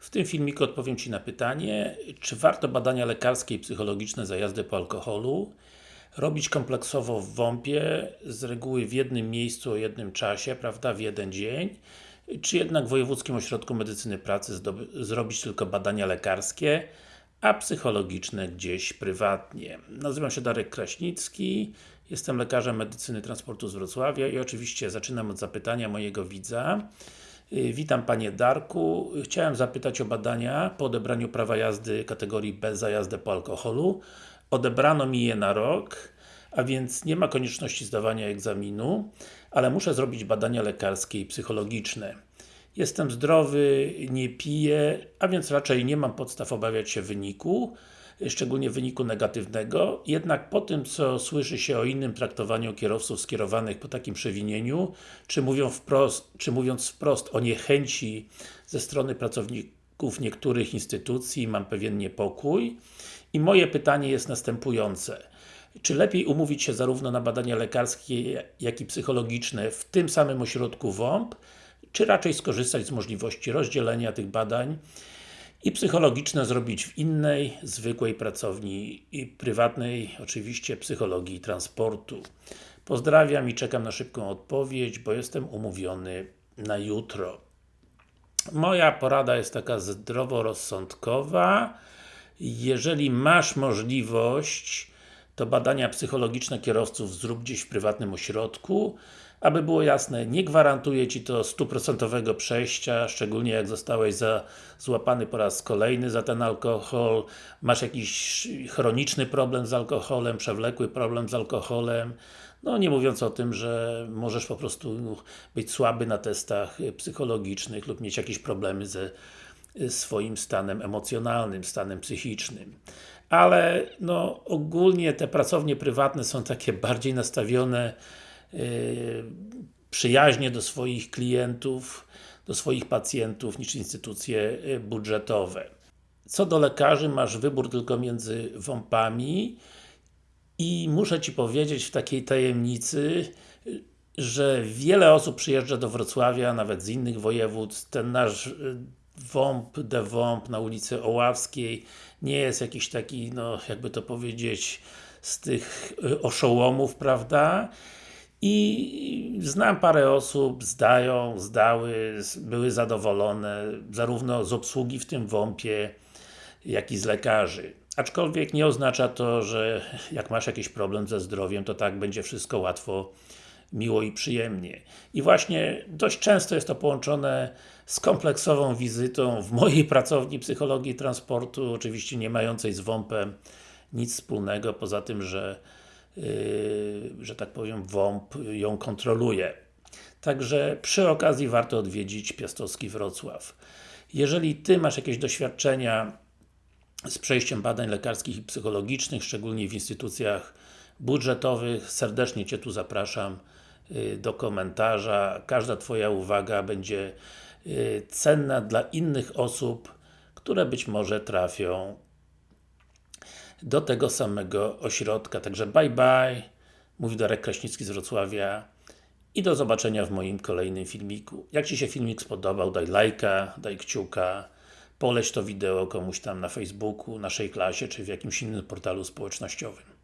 W tym filmiku odpowiem Ci na pytanie, czy warto badania lekarskie i psychologiczne za jazdę po alkoholu robić kompleksowo w WOMP-ie, z reguły w jednym miejscu o jednym czasie, prawda, w jeden dzień, czy jednak w Wojewódzkim Ośrodku Medycyny Pracy zrobić tylko badania lekarskie, a psychologiczne gdzieś prywatnie. Nazywam się Darek Kraśnicki, jestem lekarzem medycyny transportu z Wrocławia i oczywiście zaczynam od zapytania mojego widza. Y, witam Panie Darku. Chciałem zapytać o badania po odebraniu prawa jazdy kategorii B za jazdę po alkoholu. Odebrano mi je na rok, a więc nie ma konieczności zdawania egzaminu, ale muszę zrobić badania lekarskie i psychologiczne. Jestem zdrowy, nie piję, a więc raczej nie mam podstaw obawiać się wyniku, szczególnie wyniku negatywnego, jednak po tym, co słyszy się o innym traktowaniu kierowców skierowanych po takim przewinieniu, czy, mówią wprost, czy mówiąc wprost o niechęci ze strony pracowników niektórych instytucji, mam pewien niepokój. I moje pytanie jest następujące. Czy lepiej umówić się zarówno na badania lekarskie, jak i psychologiczne w tym samym ośrodku WOMP, czy raczej skorzystać z możliwości rozdzielenia tych badań i psychologiczne zrobić w innej, zwykłej pracowni i prywatnej, oczywiście psychologii transportu. Pozdrawiam i czekam na szybką odpowiedź, bo jestem umówiony na jutro. Moja porada jest taka zdroworozsądkowa. Jeżeli masz możliwość, to badania psychologiczne kierowców zrób gdzieś w prywatnym ośrodku, aby było jasne, nie gwarantuje Ci to stuprocentowego przejścia, szczególnie jak zostałeś za, złapany po raz kolejny za ten alkohol, masz jakiś chroniczny problem z alkoholem, przewlekły problem z alkoholem, no nie mówiąc o tym, że możesz po prostu być słaby na testach psychologicznych lub mieć jakieś problemy ze swoim stanem emocjonalnym, stanem psychicznym. Ale no ogólnie te pracownie prywatne są takie bardziej nastawione przyjaźnie do swoich klientów, do swoich pacjentów niż instytucje y, budżetowe. Co do lekarzy, masz wybór tylko między WOMP-ami i muszę Ci powiedzieć w takiej tajemnicy, że wiele osób przyjeżdża do Wrocławia, nawet z innych województw. Ten nasz y, WOMP, de WOMP na ulicy Oławskiej nie jest jakiś taki, no jakby to powiedzieć, z tych oszołomów, prawda? I znam parę osób, zdają, zdały, były zadowolone, zarówno z obsługi w tym WOMP-ie, jak i z lekarzy. Aczkolwiek nie oznacza to, że jak masz jakiś problem ze zdrowiem, to tak będzie wszystko łatwo, miło i przyjemnie. I właśnie dość często jest to połączone z kompleksową wizytą w mojej pracowni psychologii transportu, oczywiście nie mającej z WOMP-em nic wspólnego, poza tym, że że tak powiem, WOMP ją kontroluje. Także przy okazji warto odwiedzić Piastowski Wrocław. Jeżeli Ty masz jakieś doświadczenia z przejściem badań lekarskich i psychologicznych, szczególnie w instytucjach budżetowych, serdecznie Cię tu zapraszam yy, do komentarza. Każda Twoja uwaga będzie yy, cenna dla innych osób, które być może trafią do tego samego ośrodka. Także bye bye, mówi Darek Kraśnicki z Wrocławia i do zobaczenia w moim kolejnym filmiku. Jak Ci się filmik spodobał, daj lajka, daj kciuka, poleć to wideo komuś tam na Facebooku, naszej klasie, czy w jakimś innym portalu społecznościowym.